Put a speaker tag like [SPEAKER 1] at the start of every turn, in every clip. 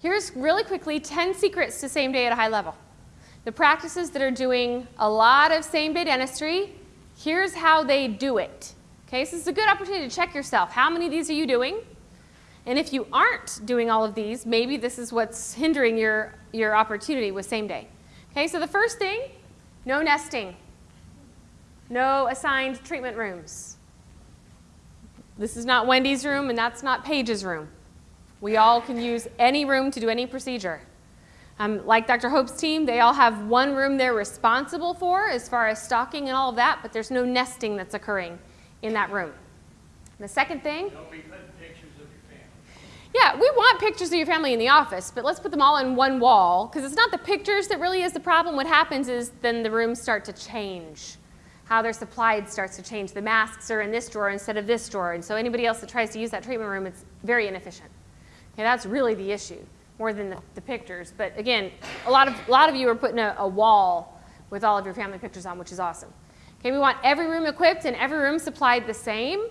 [SPEAKER 1] Here's really quickly 10 secrets to same day at a high level. The practices that are doing a lot of same day dentistry, here's how they do it. Okay, so this is a good opportunity to check yourself. How many of these are you doing? And if you aren't doing all of these, maybe this is what's hindering your, your opportunity with same day. Okay, so the first thing, no nesting. No assigned treatment rooms. This is not Wendy's room and that's not Paige's room. We all can use any room to do any procedure. Um, like Dr. Hope's team, they all have one room they're responsible for as far as stocking and all of that, but there's no nesting that's occurring in that room. The second thing, yeah, we want pictures of your family in the office, but let's put them all in one wall because it's not the pictures that really is the problem. What happens is then the rooms start to change. How they're supplied starts to change. The masks are in this drawer instead of this drawer, and so anybody else that tries to use that treatment room, it's very inefficient. Okay, that's really the issue, more than the, the pictures. But again, a lot of, a lot of you are putting a, a wall with all of your family pictures on, which is awesome. Okay, we want every room equipped and every room supplied the same.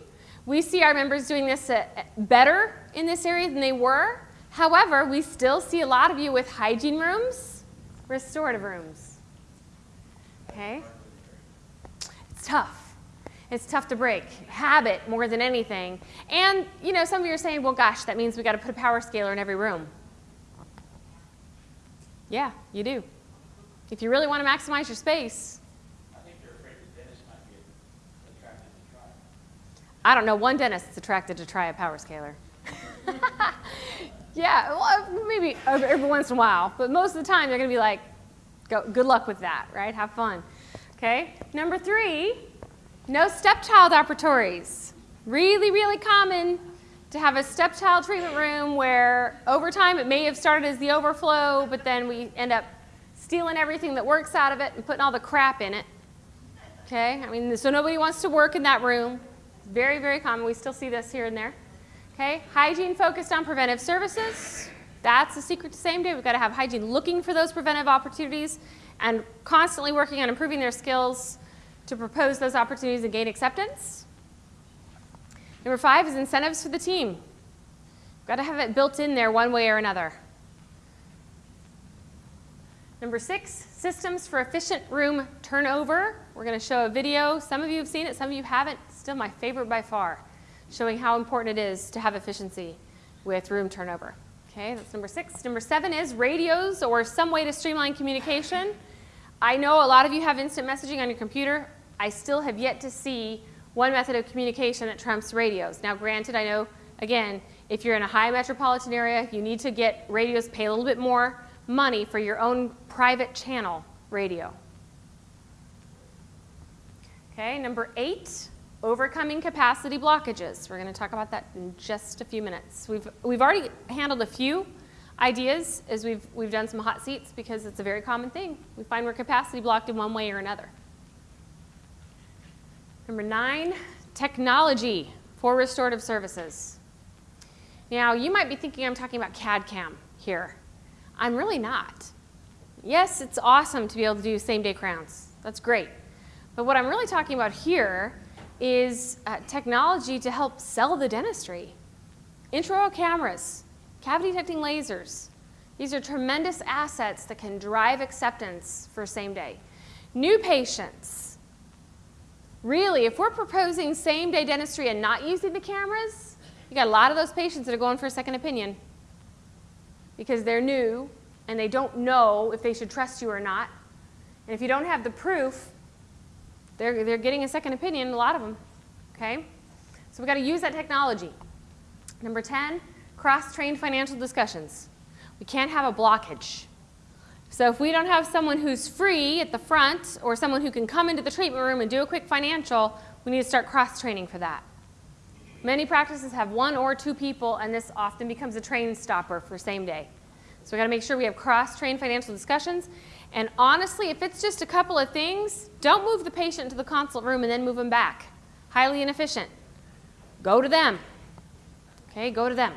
[SPEAKER 1] We see our members doing this uh, better in this area than they were. However, we still see a lot of you with hygiene rooms, restorative rooms. Okay? It's tough. It's tough to break. Habit more than anything. And, you know, some of you are saying, well, gosh, that means we got to put a power scaler in every room. Yeah, you do. If you really want to maximize your space, I
[SPEAKER 2] think you're afraid the dentist might be attracted to try.
[SPEAKER 1] I don't know one dentist that's attracted to try a power scaler. yeah, well, uh, maybe every once in a while, but most of the time they're going to be like, Go, good luck with that, right? Have fun. Okay. Number three, no stepchild operatories. Really, really common to have a stepchild treatment room where over time it may have started as the overflow, but then we end up stealing everything that works out of it and putting all the crap in it. Okay, I mean, so nobody wants to work in that room. Very, very common. We still see this here and there. Okay, hygiene focused on preventive services. That's the secret to same day. We've got to have hygiene looking for those preventive opportunities and constantly working on improving their skills to propose those opportunities and gain acceptance. Number five is incentives for the team. We've got to have it built in there one way or another. Number six, systems for efficient room turnover. We're going to show a video. Some of you have seen it, some of you haven't still my favorite by far, showing how important it is to have efficiency with room turnover. Okay, that's number six. Number seven is radios or some way to streamline communication. I know a lot of you have instant messaging on your computer. I still have yet to see one method of communication that trumps radios. Now granted, I know, again, if you're in a high metropolitan area, you need to get radios, pay a little bit more money for your own private channel radio. Okay, number eight, Overcoming capacity blockages. We're going to talk about that in just a few minutes. We've, we've already handled a few ideas as we've, we've done some hot seats because it's a very common thing. We find we're capacity blocked in one way or another. Number nine, technology for restorative services. Now, you might be thinking I'm talking about CAD-CAM here. I'm really not. Yes, it's awesome to be able to do same-day crowns. That's great. But what I'm really talking about here is uh, technology to help sell the dentistry. Intraoral cameras, cavity detecting lasers. These are tremendous assets that can drive acceptance for same day. New patients. Really, if we're proposing same day dentistry and not using the cameras, you got a lot of those patients that are going for a second opinion because they're new and they don't know if they should trust you or not. And if you don't have the proof, they're, they're getting a second opinion, a lot of them, okay? So we've got to use that technology. Number 10, cross-trained financial discussions. We can't have a blockage. So if we don't have someone who's free at the front or someone who can come into the treatment room and do a quick financial, we need to start cross-training for that. Many practices have one or two people, and this often becomes a train stopper for same day. So we've got to make sure we have cross-trained financial discussions. And honestly, if it's just a couple of things, don't move the patient to the consult room and then move them back. Highly inefficient. Go to them. Okay, go to them.